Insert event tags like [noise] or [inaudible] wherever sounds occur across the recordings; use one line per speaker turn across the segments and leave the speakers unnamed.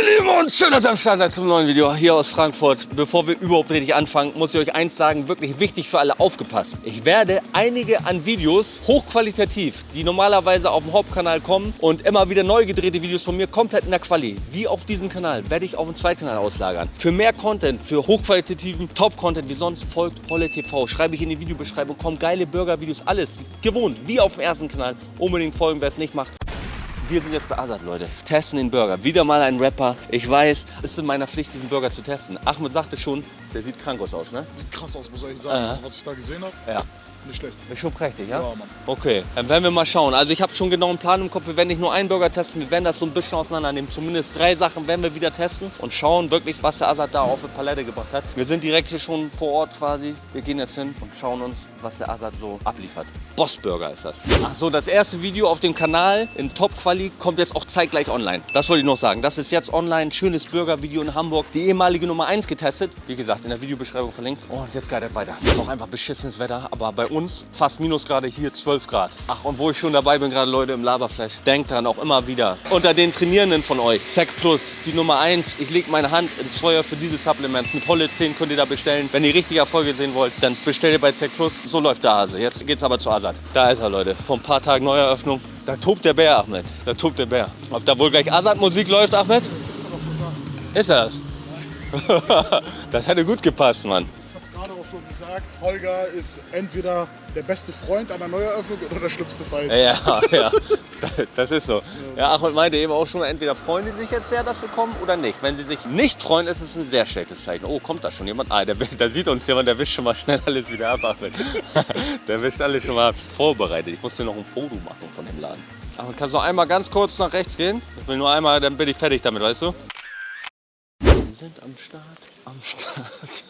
Lieben und schön, dass ihr am Start seid zum neuen Video hier aus Frankfurt. Bevor wir überhaupt richtig anfangen, muss ich euch eins sagen, wirklich wichtig für alle, aufgepasst. Ich werde einige an Videos hochqualitativ, die normalerweise auf dem Hauptkanal kommen und immer wieder neu gedrehte Videos von mir komplett in der Quali, wie auf diesem Kanal, werde ich auf den Zweitkanal auslagern. Für mehr Content, für hochqualitativen Top-Content wie sonst folgt Holle TV. Schreibe ich in die Videobeschreibung, kommen geile Burger-Videos, alles gewohnt, wie auf dem ersten Kanal. Unbedingt folgen, wer es nicht macht. Wir sind jetzt bei Azad, Leute. Testen den Burger. Wieder mal ein Rapper. Ich weiß, es ist in meiner Pflicht, diesen Burger zu testen. Ahmed sagte schon, der sieht krank aus, ne?
Sieht krass aus, muss ich sagen.
Aha.
Also, was ich da gesehen habe,
Ja.
nicht schlecht.
Ist schon prächtig, ja?
Ja, Mann.
Okay, dann werden wir mal schauen. Also ich habe schon genau einen Plan im Kopf. Wir werden nicht nur einen Burger testen, wir werden das so ein bisschen auseinandernehmen. Zumindest drei Sachen werden wir wieder testen und schauen wirklich, was der Azad da auf die Palette gebracht hat. Wir sind direkt hier schon vor Ort quasi. Wir gehen jetzt hin und schauen uns, was der Azad so abliefert. Boss Burger ist das. Ach so, das erste Video auf dem Kanal in Top-Quali kommt jetzt auch zeitgleich online. Das wollte ich noch sagen. Das ist jetzt online. Schönes Burger-Video in Hamburg. Die ehemalige Nummer 1 getestet. Wie gesagt, in der Videobeschreibung verlinkt. Und jetzt geht es weiter. Ist auch einfach beschissenes Wetter. Aber bei uns fast Minusgrade hier 12 Grad. Ach, und wo ich schon dabei bin, gerade Leute im Laberflash. Denkt dran, auch immer wieder. Unter den Trainierenden von euch. Sec Plus, die Nummer 1. Ich lege meine Hand ins Feuer für diese Supplements. Mit Holle 10 könnt ihr da bestellen. Wenn ihr richtige Erfolge sehen wollt, dann bestellt ihr bei Sec Plus. So läuft der Hase. Jetzt geht's aber zu Azad. Da ist er, Leute. Vor ein paar Tagen Neueröffnung. Da tobt der Bär, Ahmed. Da tobt der Bär. Ob da wohl gleich Azad-Musik läuft, Ahmed? Ist er das? [laughs] das hätte gut gepasst, Mann.
Ich habe gerade auch schon gesagt, Holger ist entweder der beste Freund einer Neueröffnung oder der schlimmste Feind.
Ja, ja, [laughs] das ist so. Ja, Ahmed meinte eben auch schon, entweder freuen die sich jetzt sehr, dass wir kommen oder nicht. Wenn sie sich nicht freuen, ist es ein sehr schlechtes Zeichen. Oh, kommt da schon jemand? Ah, der, [laughs] der sieht uns jemand, der wischt schon mal schnell alles wieder ab, Ahmed. Der wischt alles schon mal vorbereitet. Ich muss dir noch ein Foto machen von dem Laden. Ahmed, kannst du noch einmal ganz kurz nach rechts gehen? Ich will nur einmal, dann bin ich fertig damit, weißt du? Wir sind am Start, am [laughs] Start.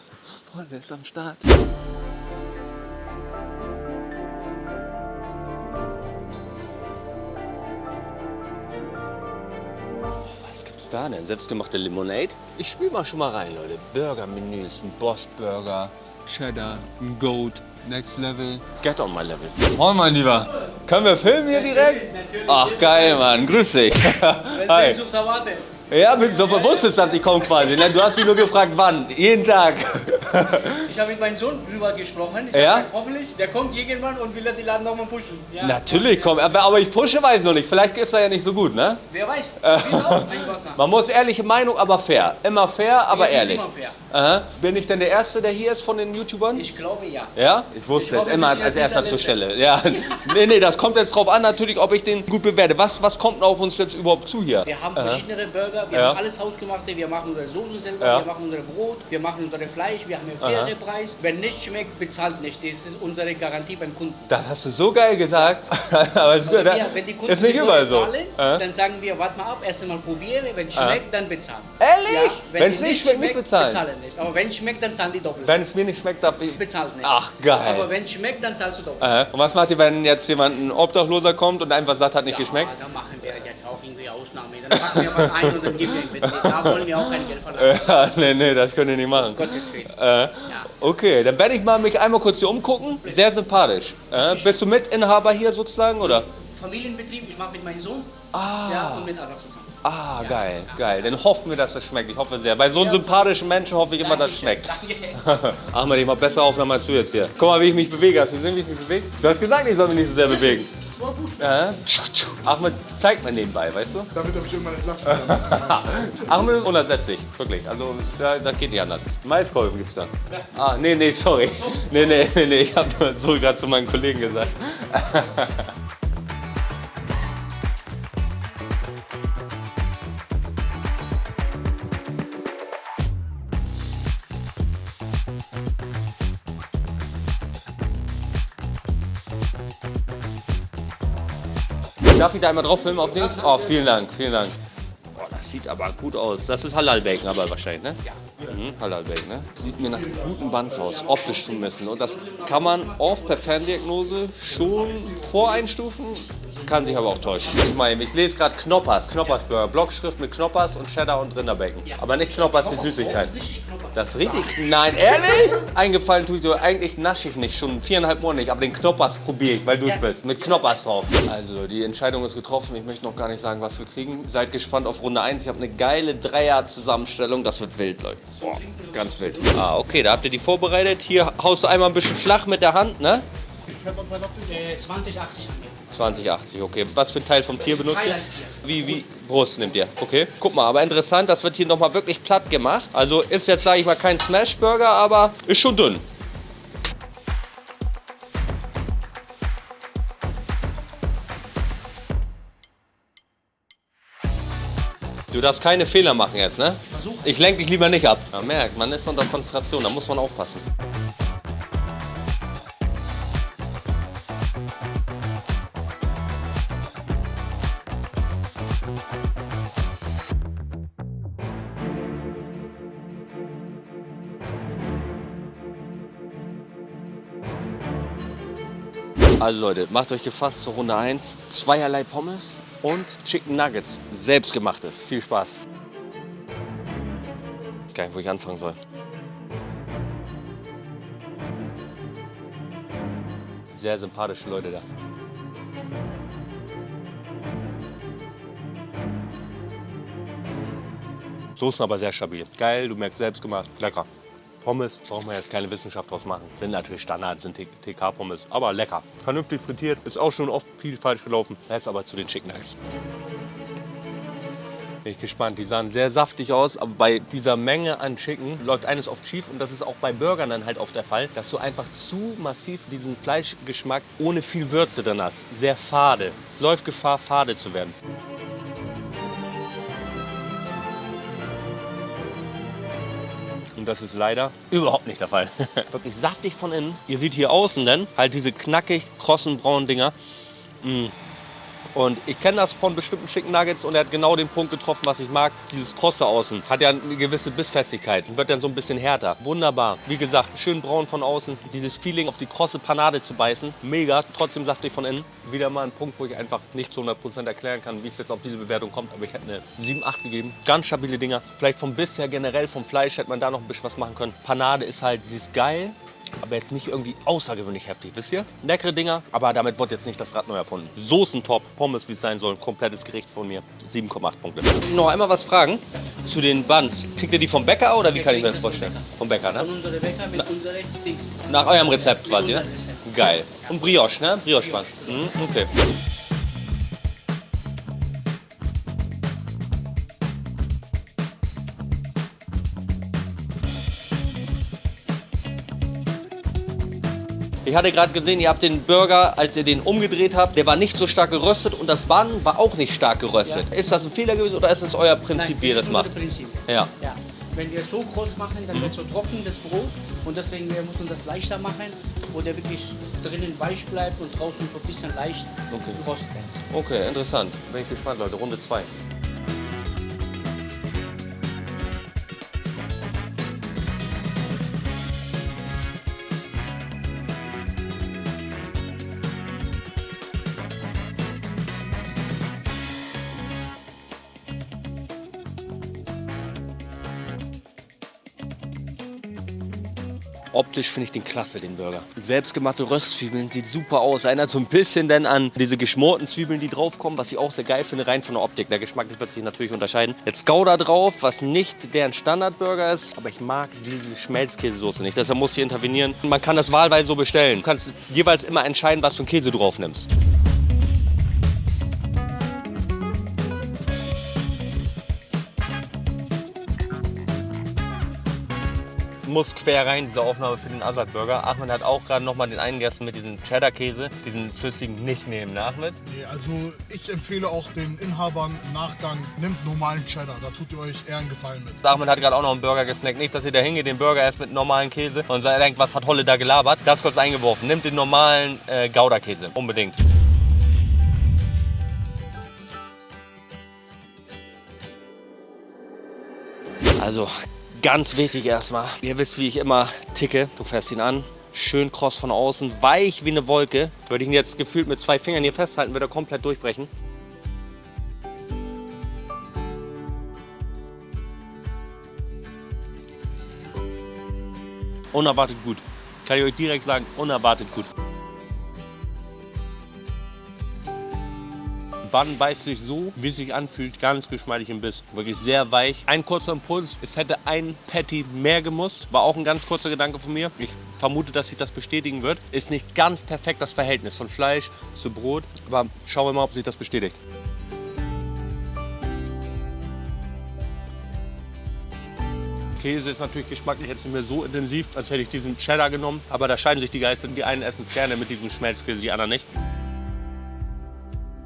Holle ist am Start. Was gibt's da denn? Selbstgemachte Limonade? Ich spiel mal schon mal rein, Leute. Burger-Menüs, ein Boss-Burger, Cheddar, ein Goat, Next Level. Get on my level. Moin, mein Lieber. Können wir filmen hier direkt? Ach, geil, Mann. Grüß dich. Hi. Ja, bin so wusstest, dass ich komme quasi. ne? Du hast mich nur gefragt, wann. Jeden Tag.
Ich habe mit meinem Sohn drüber gesprochen. Ich
Ja?
gesagt, hoffentlich, der kommt irgendwann und will die Laden nochmal pushen. Ja.
Natürlich komm, aber aber ich pushe weiß noch nicht. Vielleicht ist er ja nicht so gut, ne?
Wer weiß. Ich Gott [laughs]
Man muss ehrliche Meinung, aber fair. Immer fair, aber
ist
ehrlich.
immer fair.
Aha. Bin ich denn der Erste, der hier ist von den YouTubern?
Ich glaube ja.
Ja? Ich wusste
Ich
es immer als erster zur Stelle. Ja. [laughs] Nee, nee, das kommt jetzt drauf an, natürlich, ob ich den gut bewerte. Was, was kommt auf uns jetzt überhaupt zu hier?
Wir haben verschiedene Burger, wir
Ja.
haben alles hausgemachte, wir machen unsere Soße selber,
Ja.
wir machen unser Brot, wir machen unser Fleisch, wir haben einen fairen Preis. Wenn nicht schmeckt, bezahlt nicht. Das ist unsere Garantie beim Kunden.
Das hast du so geil gesagt. [laughs] aber ist, gut,
wir, wenn die Kunden
ist nicht überall so.
bezahlen, dann sagen wir, warte mal ab, erst einmal probiere, wenn es schmeckt, dann bezahlen.
Ehrlich?
wenn
Wenn's
die
nicht schmeckt, nicht bezahlen?
bezahlen nicht. Aber wenn es schmeckt, dann zahlen die doppelt.
Wenn es mir nicht schmeckt, darf ich...
bezahlt nicht.
Ach, geil.
Aber wenn es schmeckt, dann zahlst du doppelt.
Äh, Und was macht ihr, wenn jetzt jemand, ein Obdachloser kommt und einfach sagt, hat nicht geschmeckt?
Ja, da machen wir jetzt auch irgendwie Ausnahme. Dann packen wir was ein und dann geben wir mit. Da wollen wir auch kein Geld verlangen. [laughs]
Ja, nee, nee, das könnt ihr nicht machen.
Um Gottes Willen.
Äh, okay, dann werde ich mal mich einmal kurz hier umgucken. Sehr sympathisch. Äh, bist du Mitinhaber hier sozusagen, oder?
Familienbetrieb, ich mache mit meinem Sohn ja, und mit Asaf zusammen.
Ah, geil, geil. Dann hoffen wir, dass das schmeckt. Ich hoffe sehr. Bei so einem sympathischen Menschen hoffe ich immer, dass es schmeckt.
Danke. [laughs]
Ahmed, ich mach besser Aufnahme als du jetzt hier. Guck mal, wie ich mich bewege. Hast du gesehen, wie ich mich bewege? Du hast gesagt, ich soll mich nicht so sehr bewegen.
Das war gut,
Ja. Ahmed zeigt mir nebenbei, weißt du?
damit er mich irgendwann entlasten kann. [laughs]
Ahmed ist unersetzlich, wirklich. Also, da, das geht nicht anders. Maiskolben gibt's da. Ah, nee, nee, sorry. Nee, nee, nee, nee. Ich hab nur so gerade zu meinen Kollegen gesagt. [laughs] Darf ich da einmal drauf filmen auf Dings? Oh, vielen Dank, vielen Dank. Oh, das sieht aber gut aus. Das ist Halal-Bacon aber wahrscheinlich, ne? Ja. Mhm, Halal-Bacon, ne? Sieht mir nach guten Buns aus, optisch zumindest. Und das kann man oft per Ferndiagnose schon voreinstufen, kann sich aber auch täuschen. Ich meine, ich lese gerade Knoppers, Knoppers Burger, Blockschrift mit Knoppers und Cheddar und Rinderbacon. Aber nicht Knoppers, die Süßigkeit. Das ist richtig. Nein, ehrlich? Eingefallen tue ich dir, eigentlich nasche ich nicht, schon viereinhalb Monate nicht, aber den Knoppers probiere ich, weil du es bist. Mit Knoppers drauf. Also, die Entscheidung ist getroffen. Ich möchte noch gar nicht sagen, was wir kriegen. Seid gespannt auf Runde 1. Ich habe eine geile Dreier-Zusammenstellung. Das wird wild, Leute. Boah, ganz wild. Ah, okay, da habt ihr die vorbereitet. Hier haust du einmal ein bisschen flach mit der Hand, ne?
Wie viel Fettanteil habt ihr?
Äh, 2080 haben wir.
2080, okay. Was für ein Teil vom Tier benutzt ihr? Wie, wie Brust nimmt ihr? Okay. Guck mal, aber interessant, das wird hier nochmal wirklich platt gemacht. Also ist jetzt, sage ich mal, kein Smash-Burger, aber ist schon dünn. Du darfst keine Fehler machen jetzt, ne?
Versuch.
Ich lenke dich lieber nicht ab. Man merkt, man ist unter Konzentration, da muss man aufpassen. Also Leute, macht euch gefasst zur Runde 1. Zweierlei Pommes und Chicken Nuggets. Selbstgemachte. Viel Spaß. Ich weiß gar nicht, wo ich anfangen soll. Sehr sympathische Leute da. Soßen aber sehr stabil. Geil, du merkst selbst gemacht. Lecker. Pommes, brauchen wir jetzt keine Wissenschaft draus machen. Sind natürlich Standard, sind TK-Pommes, aber lecker. Vernünftig frittiert, ist auch schon oft viel falsch gelaufen. Jetzt aber zu den Chicken Nuggets. Bin ich gespannt. Die sahen sehr saftig aus, aber bei dieser Menge an Chicken läuft eines oft schief. Und das ist auch bei Burgern dann halt oft der Fall, dass du einfach zu massiv diesen Fleischgeschmack ohne viel Würze drin hast. Sehr fade. Es läuft Gefahr, fade zu werden. Und das ist leider überhaupt nicht der Fall. [laughs] Wirklich saftig von innen. Ihr seht hier außen dann halt diese knackig krossen braunen Dinger. Mm. Und ich kenne das von bestimmten Chicken Nuggets und er hat genau den Punkt getroffen, was ich mag. Dieses krosse außen hat ja eine gewisse Bissfestigkeit und wird dann so ein bisschen härter. Wunderbar. Wie gesagt, schön braun von außen. Dieses Feeling auf die krosse Panade zu beißen. Mega, trotzdem saftig von innen. Wieder mal ein Punkt, wo ich einfach nicht zu 100% erklären kann, wie es jetzt auf diese Bewertung kommt. Aber ich hätte eine 7, 8 gegeben. Ganz stabile Dinger. Vielleicht vom Biss her generell, vom Fleisch hätte man da noch ein bisschen was machen können. Panade ist halt, sie ist geil. Aber jetzt nicht irgendwie außergewöhnlich heftig, wisst ihr? Leckere Dinger, aber damit wird jetzt nicht das Rad neu erfunden. Soßen top, Pommes wie es sein soll, komplettes Gericht von mir. 7,8 Punkte. Noch einmal was fragen zu den Buns. Kriegt ihr die vom Bäcker oder wie kann ich mir das vorstellen? Vom Bäcker, ne?
Von unserer Bäcker mit unserem Dings.
Nach eurem Rezept quasi, ne? Geil. Und Brioche, ne? Brioche Bun. Mhm, okay. Ich hatte gerade gesehen, ihr habt den Burger, als ihr den umgedreht habt, der war nicht so stark geröstet und das Bun war auch nicht stark geröstet. Ist das ein Fehler gewesen oder ist es euer Prinzip,
Nein,
wie ihr das macht?
Prinzip.
Ja.
Ja. Wenn wir so groß machen, dann wird so trocken das Brot und deswegen wir müssen das leichter machen, wo der wirklich drinnen weich bleibt und draußen so ein bisschen leicht
Okay.
wird.
Okay, interessant. Bin ich gespannt, Leute. Runde 2. Optisch finde ich den klasse, den Burger. Selbstgemachte Röstzwiebeln, sieht super aus. Erinnert so ein bisschen dann an diese geschmorten Zwiebeln, die draufkommen, was ich auch sehr geil finde, rein von der Optik. Der Geschmack wird sich natürlich unterscheiden. Jetzt Gouda drauf, was nicht deren Standardburger ist, aber ich mag diese Schmelzkäsesoße nicht. Deshalb muss ich intervenieren. Man kann das wahlweise so bestellen. Du kannst jeweils immer entscheiden, was für einen Käse du drauf nimmst. Muss quer rein, diese Aufnahme für den Azad Burger. Ahmed hat auch gerade noch mal den einen gegessen mit diesem Cheddar-Käse. Diesen flüssigen nicht nehmen, ne, Ahmed?
Nee, also ich empfehle auch den Inhabern im Nachgang, nimmt normalen Cheddar. Da tut ihr euch eher einen Gefallen mit.
Ahmed hat gerade auch noch einen Burger gesnackt. Nicht, dass ihr da hingeht, den Burger erst mit normalen Käse und sagt, denkt, was hat Holle da gelabert. Das kurz eingeworfen. Nimmt den normalen äh, Gouda-Käse. Unbedingt. Also, ganz wichtig erstmal. Ihr wisst, wie ich immer ticke. Du fährst ihn an. Schön kross von außen, weich wie eine Wolke. Würde ich ihn jetzt gefühlt mit zwei Fingern hier festhalten, würde er komplett durchbrechen. Unerwartet gut. Kann ich euch direkt sagen, unerwartet gut. Bun beißt sich so, wie es sich anfühlt, ganz geschmeidig im Biss. Wirklich sehr weich. Ein kurzer Impuls, es hätte ein Patty mehr gemusst. War auch ein ganz kurzer Gedanke von mir. Ich vermute, dass sich das bestätigen wird. Ist nicht ganz perfekt das Verhältnis von Fleisch zu Brot. Aber schauen wir mal, ob sich das bestätigt. Käse ist natürlich geschmacklich jetzt nicht mehr so intensiv, als hätte ich diesen Cheddar genommen. Aber da scheiden sich die Geister. Die einen essen es gerne mit diesem Schmelzkäse, die anderen nicht.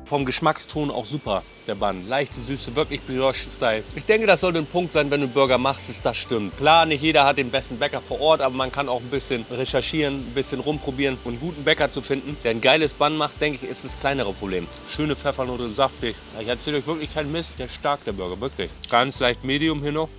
Vom Geschmackston auch super, der Bun. Leichte Süße, wirklich Brioche-Style. Ich denke, das sollte ein Punkt sein, wenn du Burger machst, dass das stimmt. Klar, nicht jeder hat den besten Bäcker vor Ort, aber man kann auch ein bisschen recherchieren, ein bisschen rumprobieren und einen guten Bäcker zu finden, der ein geiles Bun macht, denke ich, ist das kleinere Problem. Schöne Pfeffernote, saftig. Ich erzähle euch wirklich keinen Mist, der ist stark, der Burger, wirklich. Ganz leicht Medium hier noch.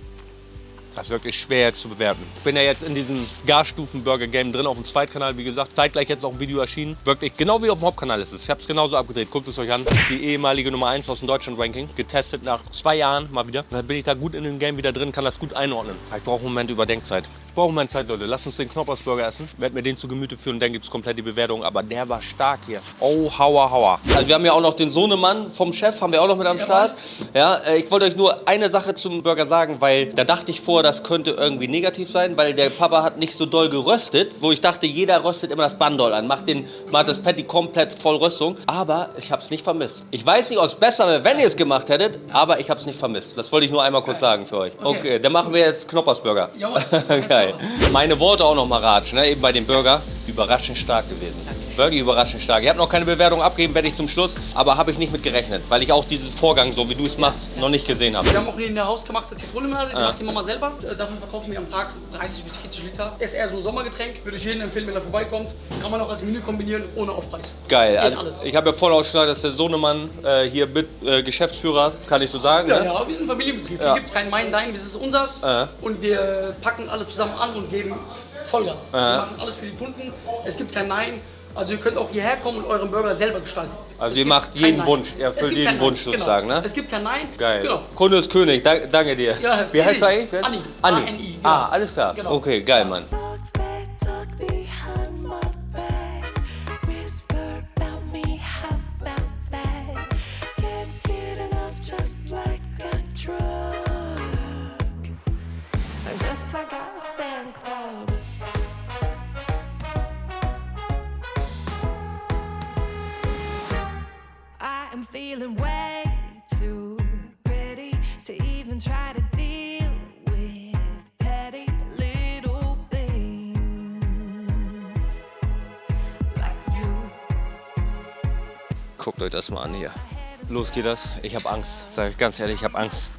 Das ist wirklich schwer zu bewerten. Ich bin ja jetzt in diesem Garstufen-Burger-Game drin auf dem Zweitkanal. Wie gesagt, zeitgleich jetzt auch ein Video erschienen. Wirklich, genau wie auf dem Hauptkanal ist es. Ich habe es genauso abgedreht. Guckt es euch an. Die ehemalige Nummer 1 aus dem Deutschland-Ranking. Getestet nach zwei Jahren mal wieder. Dann bin ich da gut in dem Game wieder drin, kann das gut einordnen. Ich brauche einen Moment Überdenkzeit. Brauche Moment Zeit, Leute. Lasst uns den Knoppersburger essen. Werd mir den zu Gemüte führen, dann gibt es komplett die Bewertung. Aber der war stark hier. Oh, hauer, hauer. Also wir haben ja auch noch den Sohnemann vom Chef, haben wir auch noch mit am Start. Ja, äh, ich wollte euch nur eine Sache zum Burger sagen, weil da dachte ich vor, das könnte irgendwie negativ sein, weil der Papa hat nicht so doll geröstet, wo ich dachte, jeder röstet immer das Bandol an, macht, den, macht das Patty komplett voll Röstung. Aber ich habe es nicht vermisst. Ich weiß nicht, ob es besser wäre, wenn ihr es gemacht hättet, aber ich habe es nicht vermisst. Das wollte ich nur einmal kurz sagen für euch. Okay,
Okay.
dann machen wir jetzt Knoppersburger.
Jawohl. [laughs]
Geil. Meine Worte auch noch mal ratschen, ne? eben bei dem Burger. Überraschend stark gewesen. Wirklich überraschend stark. Ich habe noch keine Bewertung abgeben, werde ich zum Schluss, aber habe ich nicht mit gerechnet, weil ich auch diesen Vorgang, so wie du es machst, noch nicht gesehen habe.
Wir haben auch hier in der hausgemachte Zitronenlimonade, die macht die Mama selber. Äh, Davon verkaufen wir am Tag 30 bis 40 Liter. Ist eher so ein Sommergetränk. Würde ich jedem empfehlen, wenn er vorbeikommt. Kann man auch als Menü kombinieren, ohne Aufpreis.
Geil.
Geht
Also,
alles.
ich habe ja voll ausgeschlagen, dass der Sohnemann äh, hier mit äh, Geschäftsführer, kann ich so sagen.
Ja,
ne?
ja, wir sind ein Familienbetrieb.
Ja.
Hier gibt es kein Mein, Dein, das ist unsers.
Ja.
Und wir packen alle zusammen an und geben Vollgas. Wir machen alles für die Kunden. Es gibt kein Nein. Also ihr könnt auch hierher kommen und euren Burger selber gestalten.
Also
Es
ihr macht jeden. Wunsch. Ihr erfüllt jeden Wunsch
Nein.
sozusagen,
genau.
ne?
Es gibt kein Nein.
Geil.
Genau.
Kunde ist König, da, danke dir.
Ja,
Wie heißt er eigentlich? Ist-
Anni.
Anni.
A-N-I, genau.
Ah, alles klar.
Genau.
Okay, geil, Mann.
Talk behind my back. Whisper about me,
Guckt euch das mal an hier. Los geht das. Ich habe Angst. Sag ich ganz ehrlich, ich habe Angst.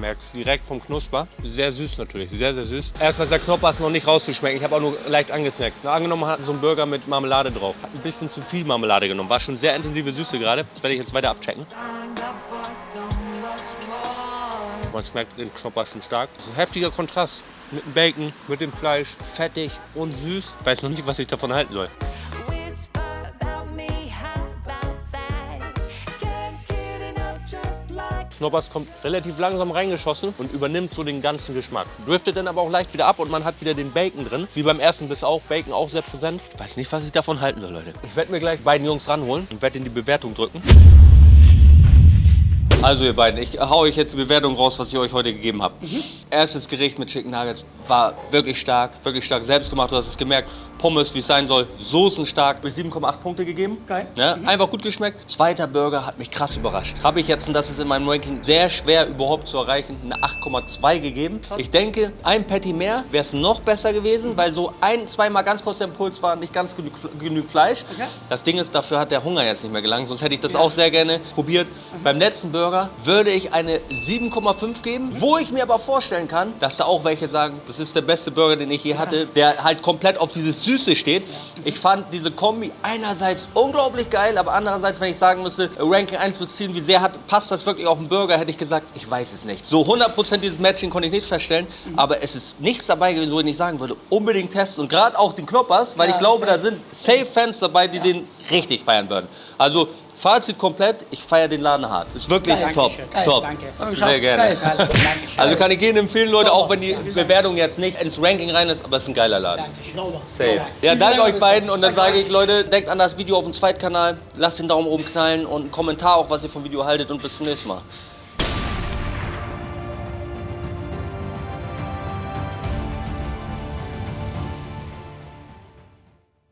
Merkst direkt vom Knusper. Sehr süß natürlich, sehr, sehr süß. Erstmal ist der Knoppers noch nicht rauszuschmecken. Ich habe auch nur leicht angesnackt. Na, angenommen hat so ein Burger mit Marmelade drauf. Hat ein bisschen zu viel Marmelade genommen. War schon sehr intensive Süße gerade. Das werde ich jetzt weiter abchecken. Man schmeckt den Knopper schon stark. Das ist ein heftiger Kontrast. Mit dem Bacon, mit dem Fleisch. Fettig und süß. Ich weiß noch nicht, was ich davon halten soll. Knoppers kommt relativ langsam reingeschossen und übernimmt so den ganzen Geschmack. Driftet dann aber auch leicht wieder ab und man hat wieder den Bacon drin. Wie beim ersten Biss auch. Bacon auch sehr präsent. Ich weiß nicht, was ich davon halten soll, Leute. Ich werde mir gleich beiden Jungs ranholen und werde in die Bewertung drücken. Also ihr beiden, ich hau euch jetzt die Bewertung raus, was ich euch heute gegeben habe. Erstes Gericht mit Chicken Nuggets war wirklich stark, wirklich stark. Selbst gemacht, du hast es gemerkt. Pommes, wie es sein soll. Soßen stark. Bis 7,8 Punkte gegeben.
Geil.
Ja, Einfach gut geschmeckt. Zweiter Burger hat mich krass überrascht. Habe ich jetzt, und das ist in meinem Ranking sehr schwer überhaupt zu erreichen, eine 8,2 gegeben. Ich denke, ein Patty mehr wäre es noch besser gewesen, weil so ein, zweimal ganz kurz der Impuls war, nicht ganz genug, genug Fleisch.
Okay.
Das Ding ist, dafür hat der Hunger jetzt nicht mehr gelangt, sonst hätte ich das auch sehr gerne probiert. Beim letzten Burger würde ich eine 7,5 geben, wo ich mir aber vorstellen kann, dass da auch welche sagen, das ist der beste Burger, den ich je hatte, der halt komplett auf dieses Süße steht. Ich fand diese Kombi einerseits unglaublich geil, aber andererseits, wenn ich sagen müsste, Ranking 1 bis 10, wie sehr hat, passt das wirklich auf den Burger, hätte ich gesagt, ich weiß es nicht. So 100% dieses Matching konnte ich nicht feststellen, aber es ist nichts dabei gewesen, wo ich nicht sagen würde, unbedingt testen und gerade auch den Knoppers, weil
Ja,
ich glaube, da sind safe Fans dabei, die den richtig feiern würden. Also Fazit komplett, ich feiere den Laden hart. Ist wirklich
Geil,
top.
Geil,
top.
danke.
Sehr gerne.
Geil.
Also kann ich jedem empfehlen, Leute, auch wenn die Bewertung jetzt nicht ins Ranking rein ist, aber es ist ein geiler Laden.
Dankeschön. Sauber.
Safe. Ja, danke
Dank,
euch beiden und dann
Danke
sage ich. Leute, denkt an das Video auf dem Zweitkanal, lasst den Daumen oben knallen und einen Kommentar auch, was ihr vom Video haltet und bis zum nächsten Mal.